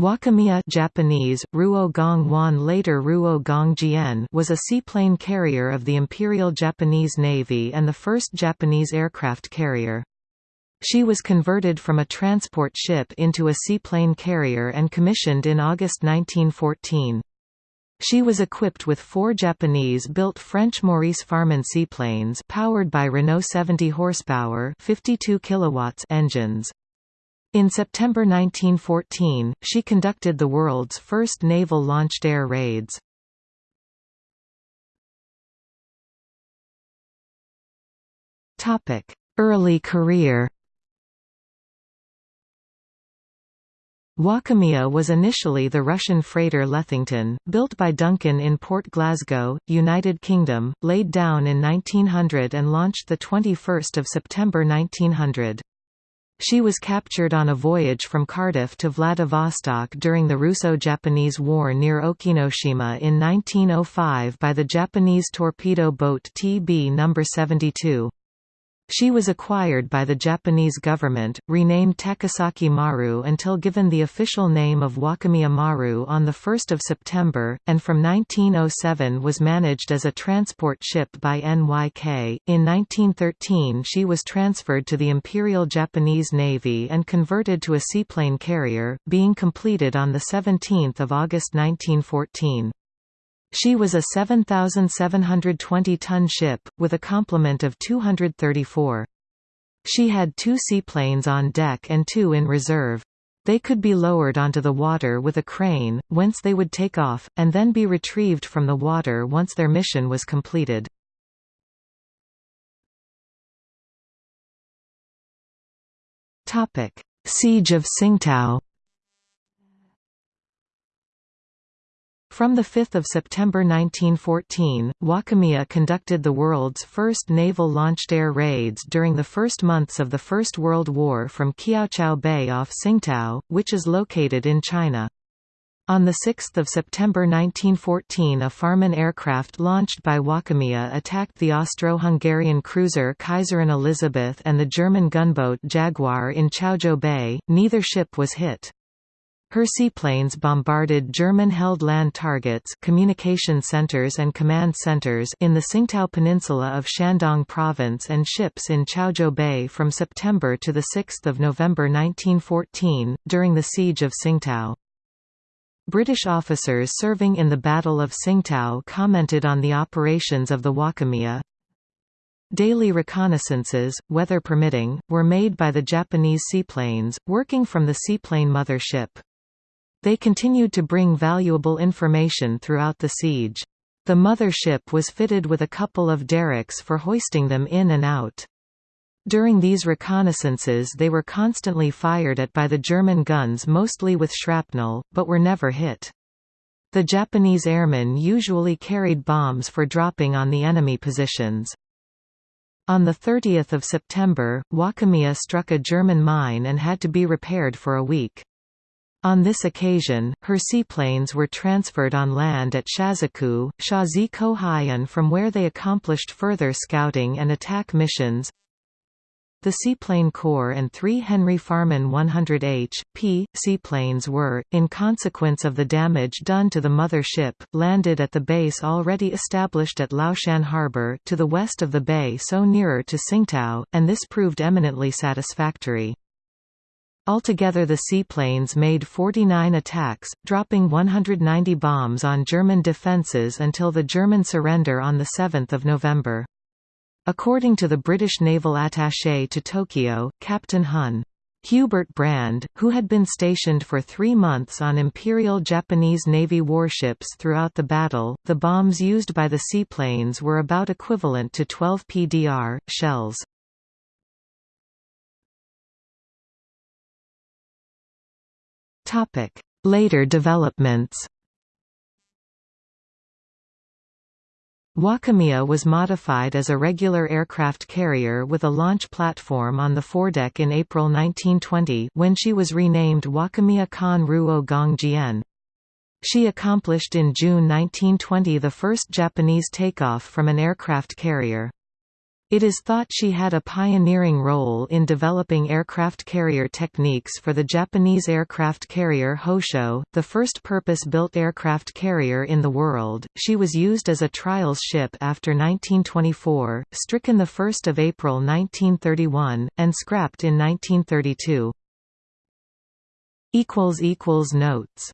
Wakamiya Japanese, Ruo Gong Wan later Ruo Gong was a seaplane carrier of the Imperial Japanese Navy and the first Japanese aircraft carrier. She was converted from a transport ship into a seaplane carrier and commissioned in August 1914. She was equipped with four Japanese-built French Maurice Farman seaplanes powered by Renault 70 horsepower 52 kilowatts engines. In September 1914, she conducted the world's first naval launched air raids. Early career Wakamiya was initially the Russian freighter Lethington, built by Duncan in Port Glasgow, United Kingdom, laid down in 1900 and launched 21 September 1900. She was captured on a voyage from Cardiff to Vladivostok during the Russo-Japanese War near Okinoshima in 1905 by the Japanese torpedo boat TB No. 72. She was acquired by the Japanese government, renamed Takasaki Maru until given the official name of Wakamiya Maru on 1 September, and from 1907 was managed as a transport ship by NYK. In 1913 she was transferred to the Imperial Japanese Navy and converted to a seaplane carrier, being completed on 17 August 1914. She was a 7,720-ton ship, with a complement of 234. She had two seaplanes on deck and two in reserve. They could be lowered onto the water with a crane, whence they would take off, and then be retrieved from the water once their mission was completed. Siege of Tsingtao From 5 September 1914, Wakamiya conducted the world's first naval launched air raids during the first months of the First World War from Kiaochao Bay off Tsingtao, which is located in China. On 6 September 1914 a Farman aircraft launched by Wakamiya attacked the Austro-Hungarian cruiser Kaiserin Elisabeth and the German gunboat Jaguar in Chaozhou Bay, neither ship was hit. Her seaplanes bombarded German-held land targets communication centers and command centers in the Tsingtao Peninsula of Shandong Province and ships in Chaozhou Bay from September to 6 November 1914, during the Siege of Tsingtao. British officers serving in the Battle of Tsingtao commented on the operations of the Wakamiya. Daily reconnaissances, weather permitting, were made by the Japanese seaplanes, working from the seaplane mothership. They continued to bring valuable information throughout the siege. The mother ship was fitted with a couple of derricks for hoisting them in and out. During these reconnaissances they were constantly fired at by the German guns mostly with shrapnel, but were never hit. The Japanese airmen usually carried bombs for dropping on the enemy positions. On 30 September, Wakamiya struck a German mine and had to be repaired for a week. On this occasion, her seaplanes were transferred on land at Shazaku, Shazi from where they accomplished further scouting and attack missions. The Seaplane Corps and three Henry Farman 100H, P, seaplanes were, in consequence of the damage done to the mother ship, landed at the base already established at Laoshan Harbor to the west of the bay so nearer to Tsingtao, and this proved eminently satisfactory. Altogether the seaplanes made 49 attacks, dropping 190 bombs on German defences until the German surrender on 7 November. According to the British naval attaché to Tokyo, Captain Hun. Hubert Brand, who had been stationed for three months on Imperial Japanese Navy warships throughout the battle, the bombs used by the seaplanes were about equivalent to 12 PDR, shells. Later developments Wakamiya was modified as a regular aircraft carrier with a launch platform on the foredeck in April 1920 when she was renamed Wakamiya Kan Ruo Gong Jian. She accomplished in June 1920 the first Japanese takeoff from an aircraft carrier. It is thought she had a pioneering role in developing aircraft carrier techniques for the Japanese aircraft carrier Hosho, the first purpose-built aircraft carrier in the world. She was used as a trials ship after 1924, stricken 1 April 1931, and scrapped in 1932. Notes